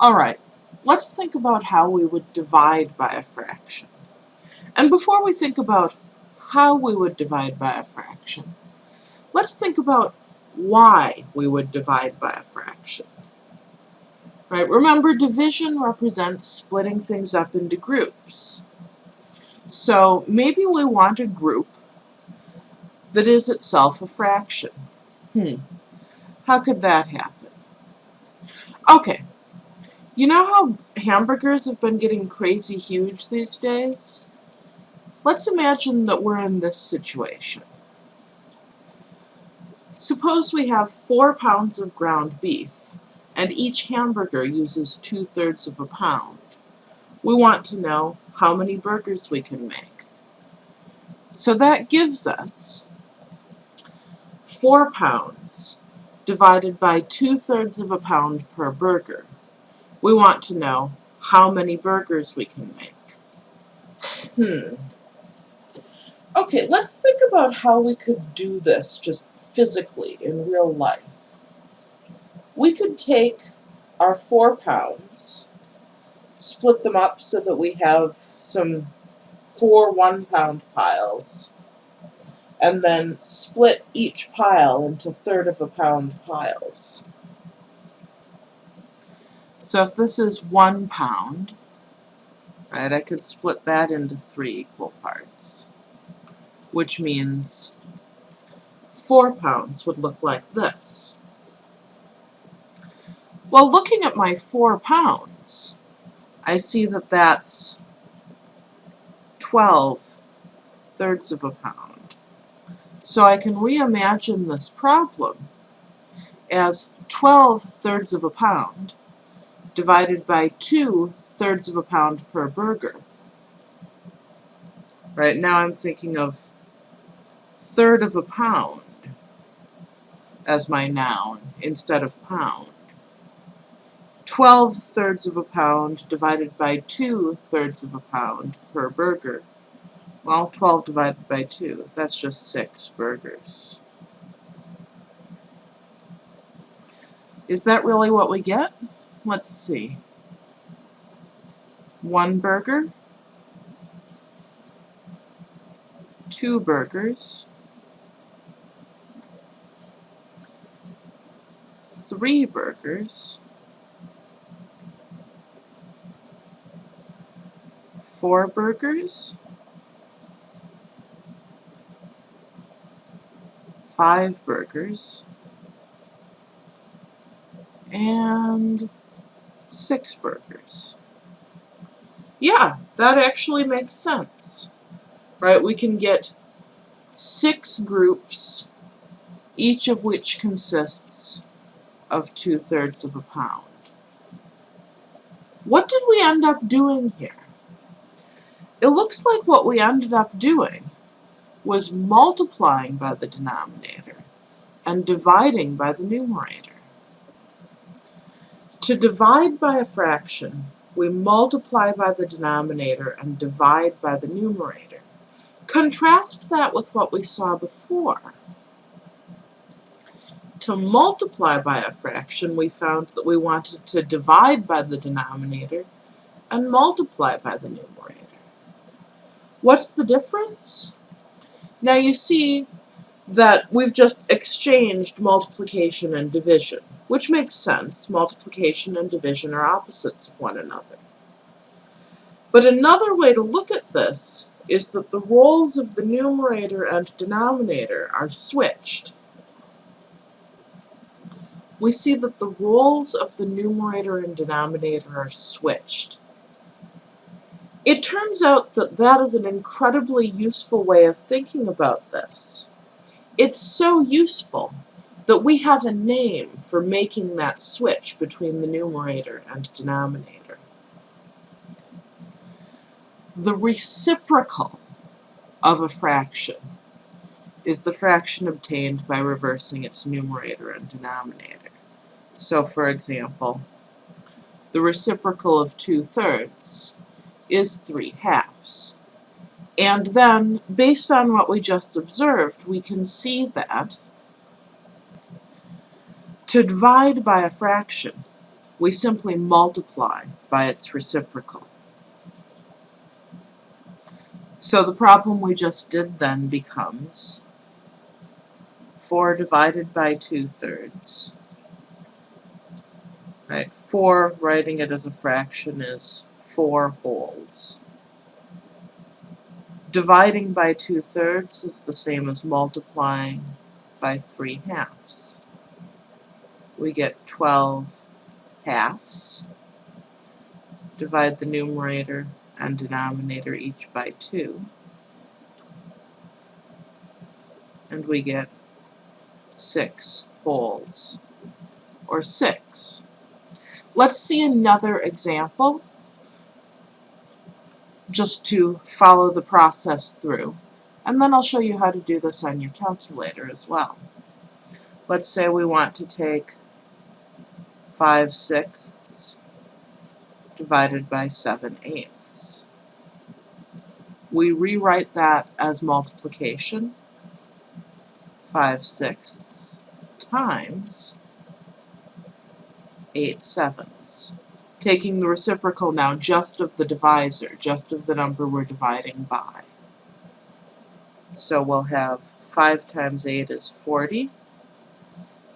Alright, let's think about how we would divide by a fraction. And before we think about how we would divide by a fraction, let's think about why we would divide by a fraction. Right, remember division represents splitting things up into groups. So maybe we want a group that is itself a fraction. Hmm, how could that happen? Okay, you know how hamburgers have been getting crazy huge these days? Let's imagine that we're in this situation. Suppose we have four pounds of ground beef, and each hamburger uses two-thirds of a pound. We want to know how many burgers we can make. So that gives us four pounds divided by two-thirds of a pound per burger. We want to know how many burgers we can make. Hmm. Okay, let's think about how we could do this just physically in real life. We could take our four pounds, split them up so that we have some four one pound piles, and then split each pile into third of a pound piles. So if this is one pound, right, I could split that into three equal parts, which means four pounds would look like this. Well, looking at my four pounds, I see that that's 12 thirds of a pound. So I can reimagine this problem as 12 thirds of a pound divided by 2 thirds of a pound per burger. Right, now I'm thinking of third of a pound as my noun instead of pound. 12 thirds of a pound divided by 2 thirds of a pound per burger. Well, 12 divided by 2, that's just 6 burgers. Is that really what we get? Let's see, one burger, two burgers, three burgers, four burgers, five burgers, and six burgers. Yeah, that actually makes sense. Right, we can get six groups, each of which consists of two-thirds of a pound. What did we end up doing here? It looks like what we ended up doing was multiplying by the denominator and dividing by the numerator. To divide by a fraction, we multiply by the denominator and divide by the numerator. Contrast that with what we saw before. To multiply by a fraction, we found that we wanted to divide by the denominator and multiply by the numerator. What's the difference? Now you see that we've just exchanged multiplication and division which makes sense. Multiplication and division are opposites of one another. But another way to look at this is that the roles of the numerator and denominator are switched. We see that the roles of the numerator and denominator are switched. It turns out that that is an incredibly useful way of thinking about this. It's so useful that we have a name for making that switch between the numerator and denominator. The reciprocal of a fraction is the fraction obtained by reversing its numerator and denominator. So, for example, the reciprocal of 2 thirds is 3 halves. And then, based on what we just observed, we can see that to divide by a fraction we simply multiply by its reciprocal. So the problem we just did then becomes 4 divided by 2 thirds. Right, 4, writing it as a fraction, is 4 wholes. Dividing by 2 thirds is the same as multiplying by 3 halves. We get 12 halves. Divide the numerator and denominator each by 2. And we get 6 wholes, or 6. Let's see another example just to follow the process through. And then I'll show you how to do this on your calculator as well. Let's say we want to take 5 sixths divided by 7 eighths. We rewrite that as multiplication, 5 sixths times 8 sevenths taking the reciprocal now just of the divisor, just of the number we're dividing by. So we'll have 5 times 8 is 40,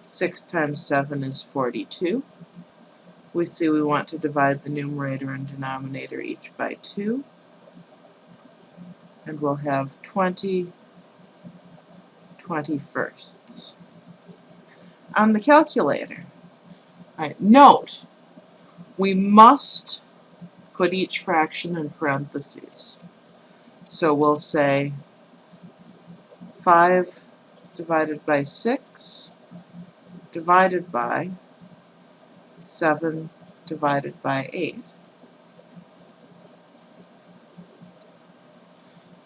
6 times 7 is 42. We see we want to divide the numerator and denominator each by 2. And we'll have 20 21sts. On the calculator, right, note we must put each fraction in parentheses. So we'll say 5 divided by 6 divided by 7 divided by 8.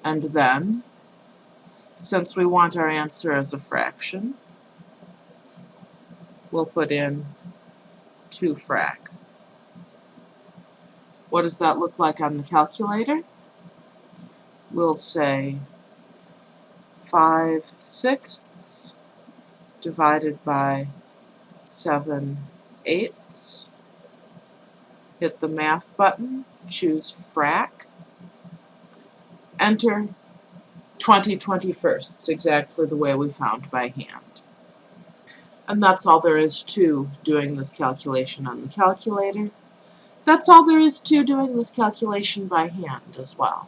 And then, since we want our answer as a fraction, we'll put in 2 frac. What does that look like on the calculator? We'll say 5 sixths divided by 7 eighths. Hit the math button, choose frac, enter 20 21sts, exactly the way we found by hand. And that's all there is to doing this calculation on the calculator. That's all there is to doing this calculation by hand as well.